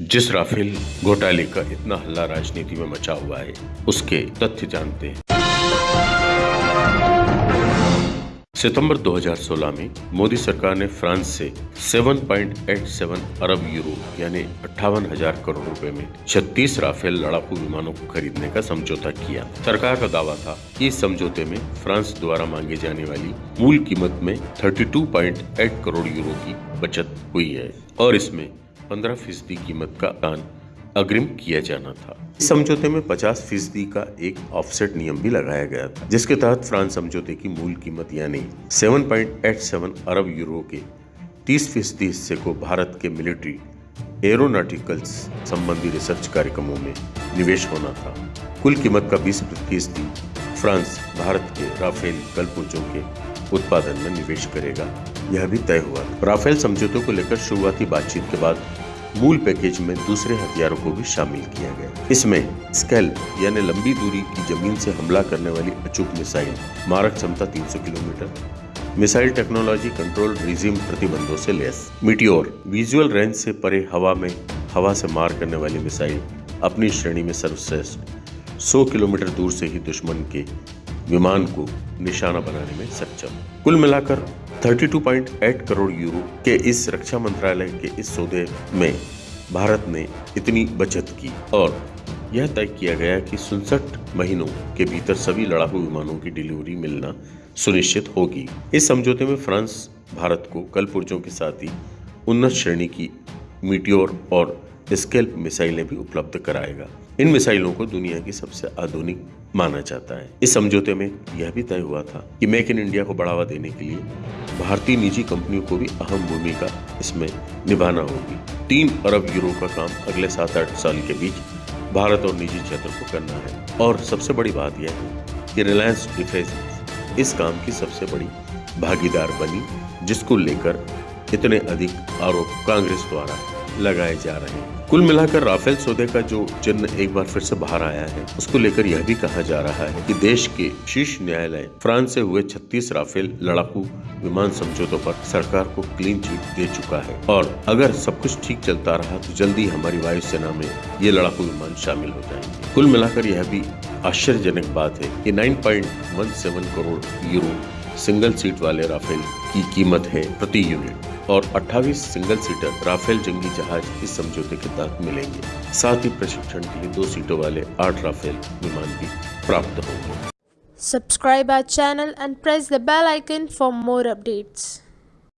जिस राफेल घोटाले का इतना हल्ला राजनीति में मचा हुआ है, उसके तथ्य जानते हैं। सितंबर 2016 में मोदी सरकार ने फ्रांस से 7.87 अरब यूरो, यानी अट्ठावन हज़ार करोड़ रुपए में 36 राफेल लड़ाकू विमानों को खरीदने का समझौता किया। सरकार का दावा था कि इस समझौते में फ्रांस द्वारा मांगे जाने वाली मूल कीमत में 32.8 करोड़ यूरो की बचत हुई है और इसमें 15 फ़ीसदी कीमत का दान अग्रिम किया जाना था। इस समझौते में 50 फ़ीसदी का एक ऑफसेट नियम भी लगाया गया था, जिसके तहत फ्रांस समझौते की मूल कीमत यानी 7.87 अरब यूरो के 30 फ़ीसदी हिस्से को भारत के मिलिट्री, एरोनॉटिकल्स संबंधी रिसर्च कार्यक्रमों में निवेश होना था। कुल कीमत का 20 फ़ीसदी फ्रांस, भारत के राफेल कलपुर्जों के उत्पादन में निवेश करेगा। यह भी तय हुआ। राफेल समझौतों को लेकर शुरुआती बातचीत के बाद मूल पैकेज में दूसरे हथियारों को भी शामिल किया गया। इसमें स्केल, यानी लंबी दूरी की ज़मीन से हमला करने वाली अचूक मिसाइल, मारक क्षमता 300 kilometre, missile technology control regime प्रतिबंधों से लेस, मिटियोर, विजुअल रेंज से परे हवा में, हवा से मार करने वाली मिसाइल, अपनी श्रेणी में सर्वश्रेष्ठ 100 किलोमीटर दूर से ही दुश्मन के विमान को निशाना बनाने में सक्षम। कुल मिलाकर 32.8 करोड़ यूरो के इस रक्षा मंत्रालय के इस सौदे में भारत ने इतनी बचत की और यह तय किया गया कि सुनसठ महीनों के भीतर सभी लड़ाकू विमानों की डिलीवरी मिलना सुनिश्चित होगी। इस समझौते में फ्रांस, भारत को कल पुर्जों के साथ ही उन्नत श्रेणी की मीटियोर और स्केल्प मिसाइलें भी उपलब्ध कराएगा। इन मिसाइलों को दुनिया की सबसे आधुनिक माना जाता है। इस समझौते में यह भी तय हुआ था कि मेक इन इंडिया को बढ़ावा देने के लिए भारतीय निजी कंपनियों को भी अहम भूमिका इसमें निभाना होगी। तीन अरब यूरो का काम अगले सात आठ साल के बीच भारत और निजी क्षेत्र को करना है। और सबसे बड़ी बात यह है कि रिलायंस डिफेंस इस काम की सबसे बड़ी भागीदार बनी, जिसको लेकर इतने अधिक आरोप कांग्रेस द्वारा लगाए जा रहे हैं। कुल मिलाकर राफेल सौदे का जो चिन्ह एक बार फिर से बाहर आया है, उसको लेकर यह भी कहा जा रहा है कि देश के शीर्ष न्यायालय फ्रांस से हुए 36 राफेल लड़ाकू विमान समझौतों पर सरकार को क्लीन चिट दे चुका है। और अगर सब कुछ ठीक चलता रहा तो जल्दी हमारी वायुसेना में ये लड़ाकू विमान शामिल हो जाएँगे। कुल मिलाकर यह भी आश्चर्यजनक बात है कि 9.17 करोड़ यूरो सिंगल सीट वाले राफेल की कीमत है प्रति यूनिट और 28 सिंगल सीटर राफेल जंगी जहाज़ इस समझौते के तहत मिलेंगे साथ ही प्रशिक्षण के लिए दो सीटों वाले आठ राफेल विमान भी प्राप्त होंगे subscribe our channel and press the bell icon for more updates.